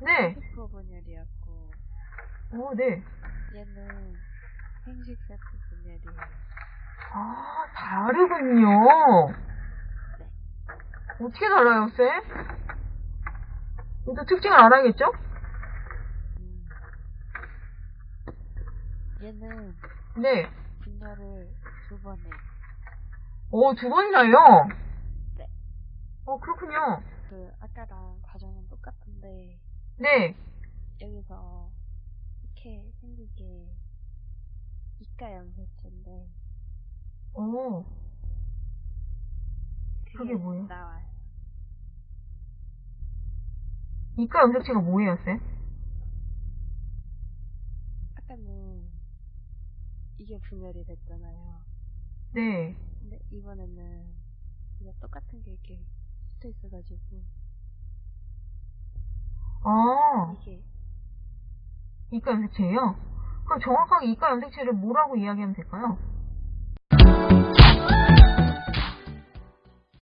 네. 세포 분열이었고 오, 네. 얘는 생식 세포 분열이에요. 아, 다르군요. 어떻게 달라요, 쌤? 일단 특징을 알아야겠죠? 음. 얘는 네. 분열을 두 번 해. 오, 두 번이나요? 네. 어, 그렇군요. 그 아까랑 과정은 똑같은데 네. 여기서 이렇게 생긴 게 이가 염색체인데 오, 그게 뭐예요? 나와요. 이가 염색체가 뭐예요, 쌤? 아까는 이게 분열이 됐잖아요. 네. 근데 이번에는 이게 똑같은 게 이렇게 붙어 있어가지고 아, 이게 이가 염색체예요? 그럼 정확하게 이가 염색체를 뭐라고 이야기하면 될까요?